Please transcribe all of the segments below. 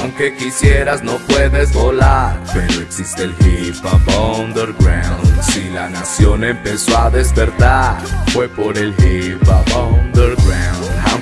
Aunque quisieras no puedes volar Pero existe el hip hop underground. Si la nación empezó a despertar Fue por el hip hop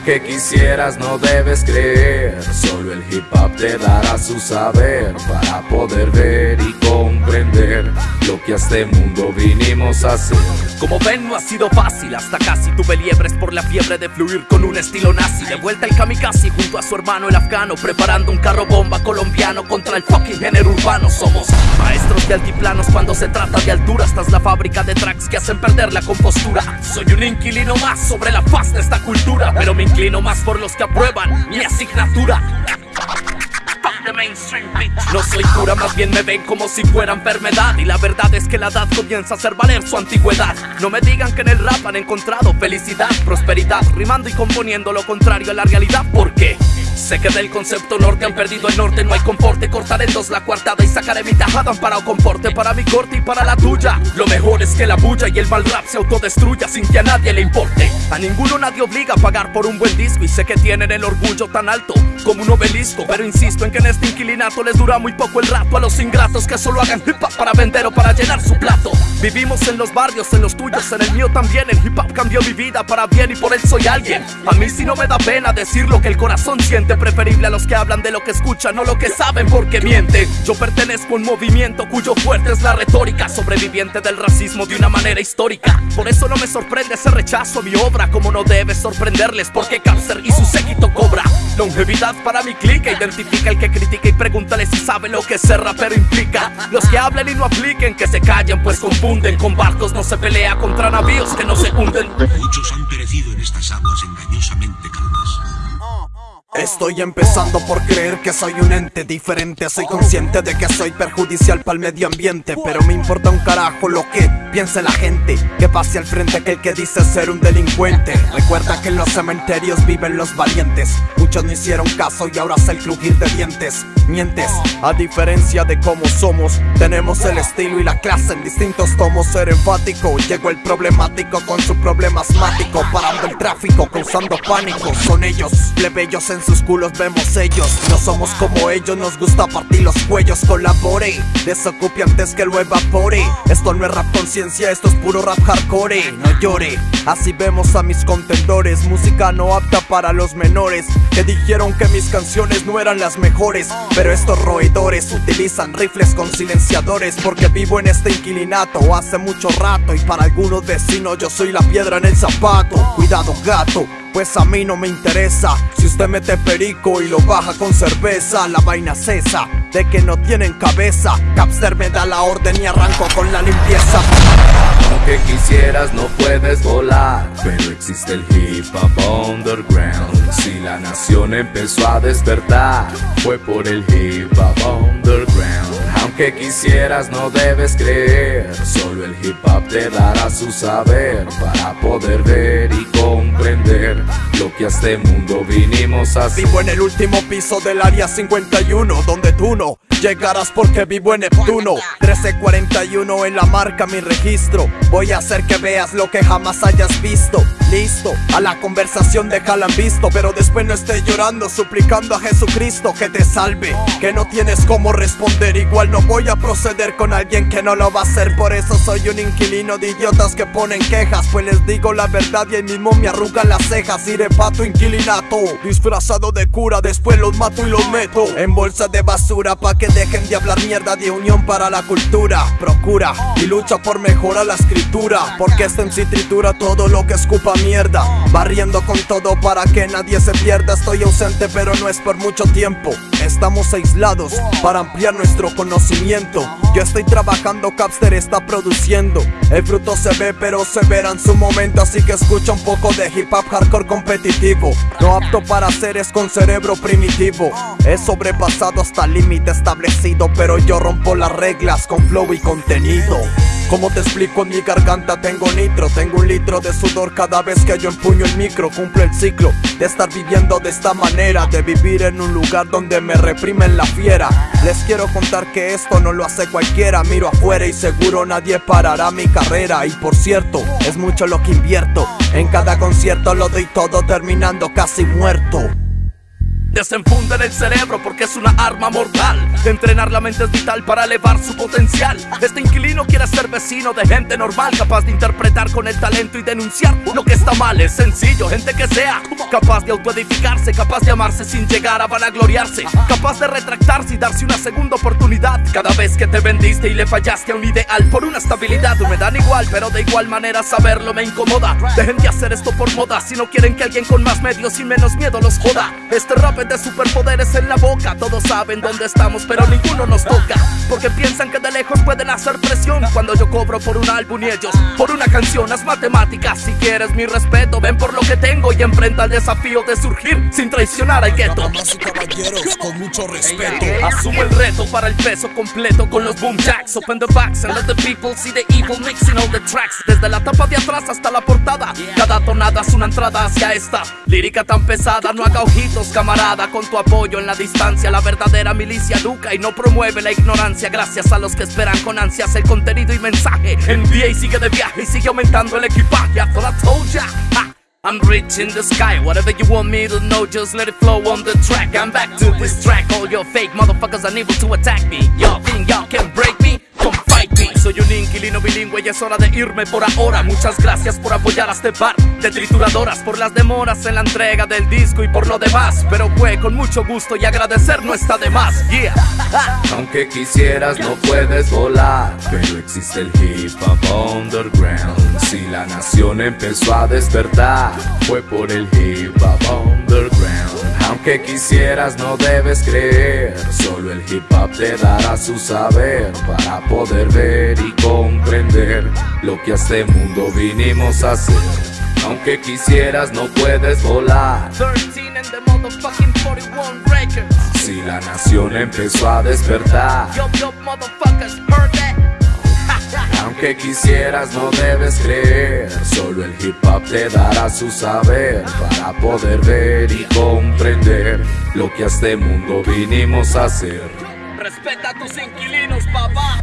Aunque quisieras no debes creer. Solo el hip hop te dará su saber Para poder ver y comprender Lo que a este mundo vinimos a hacer. Como ven no ha sido fácil. Hasta casi tuve liebres por la fiebre de fluir con un estilo nazi. De vuelta el kamikaze junto a su hermano el afgano Preparando un carro bomba colombiano contra el fucking género urbano. Somos maestros de altiplanos cuando se trata de altura. Esta es la fábrica de tracks que hacen perder la compostura. Soy un inquilino más sobre la faz de esta cultura Pero me inclino más por los que aprueban mi asignatura. No soy cura, más bien me ven como si fuera enfermedad. Y la verdad es que la edad comienza a hacer valer su antigüedad. No me digan que en el rap han encontrado felicidad, prosperidad Rimando y componiendo lo contrario a la realidad. ¿Por qué? Sé que del concepto norte han perdido el norte, no hay comporte Cortaré dos la cuartada y sacaré mi tajada para un comporte Para mi corte y para la tuya. Lo mejor es que la bulla y el mal rap se autodestruya sin que a nadie le importe. A ninguno nadie obliga a pagar por un buen disco Y sé que tienen el orgullo tan alto como un obelisco. Pero insisto en que en este inquilinato les dura muy poco el rato A los ingratos que solo hagan hip hop para vender o para llenar su plato Vivimos en los barrios, en los tuyos, en el mío también. El hip hop cambió mi vida para bien y por él soy alguien. A mí sí no me da pena decir lo que el corazón siente. Preferible a los que hablan de lo que escuchan, no lo que saben porque mienten. Yo pertenezco a un movimiento cuyo fuerte es la retórica Sobreviviente del racismo de una manera histórica. Por eso no me sorprende ese rechazo a mi obra Como no debe sorprenderles porque cáncer y su séquito cobra Longevidad para mi clica, identifica el que critica y pregúntale si sabe lo que ser rapero implica. Los que hablen y no apliquen, que se callen pues confunden Con barcos no se pelea contra navíos que no se hunden. Muchos han perecido en estas aguas engañosamente calmas Estoy empezando por creer que soy un ente diferente. Soy consciente de que soy perjudicial para el medio ambiente Pero me importa un carajo lo que piense la gente. Que pase al frente aquel que dice ser un delincuente. Recuerda que en los cementerios viven los valientes. Muchos no hicieron caso y ahora hace el crujir de dientes. Mientes, a diferencia de cómo somos Tenemos el estilo y la clase en distintos tomos. Ser enfático, llegó el problemático con su problema asmático Parando el tráfico, causando pánico. Son ellos, plebeyos en sus culos vemos ellos. No somos como ellos, nos gusta partir los cuellos. Colabore, desocupe antes que lo evapore. Esto no es rap conciencia, esto es puro rap hardcore. No llore, así vemos a mis contendores. Música no apta para los menores Que dijeron que mis canciones no eran las mejores. Pero estos roedores utilizan rifles con silenciadores Porque vivo en este inquilinato hace mucho rato. Y para algunos vecinos yo soy la piedra en el zapato. Cuidado gato pues a mí no me interesa. Si usted mete perico y lo baja con cerveza. La vaina cesa de que no tienen cabeza. Capster me da la orden y arranco con la limpieza. Aunque quisieras no puedes volar Pero existe el hip hop underground. Si la nación empezó a despertar Fue por el hip hop underground Aunque quisieras no debes creer. Solo el hip hop te dará su saber Para poder ver y comprender Lo que a este mundo vinimos a hacer. Vivo en el último piso del área 51 Donde tú no llegarás porque vivo en Neptuno. 1341 en la marca mi registro. Voy a hacer que veas lo que jamás hayas visto Listo, a la conversación déjala en visto Pero después no estés llorando suplicando a Jesucristo que te salve. Que no tienes cómo responder Igual no voy a proceder con alguien que no lo va a hacer. Por eso soy un inquilino de idiotas que ponen quejas. Pues les digo la verdad y ahí mismo me arrugan las cejas. Iré pa' tu inquilinato Disfrazado de cura después los mato y los meto En bolsa de basura pa' que dejen de hablar mierda de unión para la cultura. Procura y lucha por mejorar la escritura Porque esta en tritura todo lo que escupa Barriendo con todo para que nadie se pierda. Estoy ausente pero no es por mucho tiempo Estamos aislados para ampliar nuestro conocimiento. Yo estoy trabajando, Capster está produciendo. El fruto se ve pero se verá en su momento. Así que escucha un poco de hip hop hardcore competitivo. No apto para seres con cerebro primitivo. He sobrepasado hasta el límite establecido Pero yo rompo las reglas con flow y contenido. Como te explico, en mi garganta tengo nitro Tengo un litro de sudor cada vez que yo empuño el micro. Cumplo el ciclo de estar viviendo de esta manera De vivir en un lugar donde me reprimen la fiera. Les quiero contar que esto no lo hace cualquiera. Miro afuera y seguro nadie parará mi carrera. Y por cierto, es mucho lo que invierto. En cada concierto lo doy todo terminando casi muerto Desenfunden el cerebro porque es una arma mortal. Entrenar la mente es vital para elevar su potencial. Este inquilino quiere ser vecino de gente normal, capaz de interpretar con el talento y denunciar lo que está mal. Es sencillo, gente que sea capaz de autoedificarse, capaz de amarse sin llegar a vanagloriarse, capaz de retractarse y darse una segunda oportunidad. Cada vez que te vendiste y le fallaste a un ideal por una estabilidad, me dan igual, pero de igual manera saberlo me incomoda. Dejen de hacer esto por moda si no quieren que alguien con más medios y menos miedo los joda. Este rap de superpoderes en la boca. Todos saben dónde estamos, pero ninguno nos toca. Porque piensan que de lejos pueden hacer presión. Cuando yo cobro por un álbum y ellos por una canción. Las matemáticas, si quieres mi respeto, ven por lo que tengo y enfrenta el desafío de surgir sin traicionar al gueto. Damas y caballeros, con mucho respeto. Asumo el reto para el peso completo con los boom jacks. Open the backs and let the people see the evil mixing all the tracks. Desde la tapa de atrás hasta la portada. Cada tonada es una entrada hacia esta lírica tan pesada. No haga ojitos, camarada con tu apoyo en la distancia. La verdadera milicia educa y no promueve la ignorancia. Gracias a los que esperan con ansias el contenido y mensaje. Y sigue de viaje y sigue aumentando el equipaje. Thought I told ya. I'm rich in the sky, whatever you want me to know, just let it flow on the track. I'm back to this track, all your fake motherfuckers unable to attack me. Y'all think y'all can break me? Soy un inquilino bilingüe y es hora de irme por ahora. Muchas gracias por apoyar a este par de trituradoras, por las demoras en la entrega del disco y por lo demás. Pero fue con mucho gusto y agradecer no está de más. Yeah. Aunque quisieras no puedes volar, pero existe el hip hop underground. Si la nación empezó a despertar, fue por el hip hop underground. Aunque quisieras no debes creer, solo el hip hop te dará su saber para poder ver y comprender lo que a este mundo vinimos a hacer. Aunque quisieras no puedes volar. 13 and the motherfucking 41 records. Si la nación empezó a despertar, Yo, yo, motherfuckers, heard that? aunque quisieras no debes creer, solo el hip hop te dará su saber para poder ver y comprender lo que a este mundo vinimos a hacer. Respeta a tus inquilinos, papá.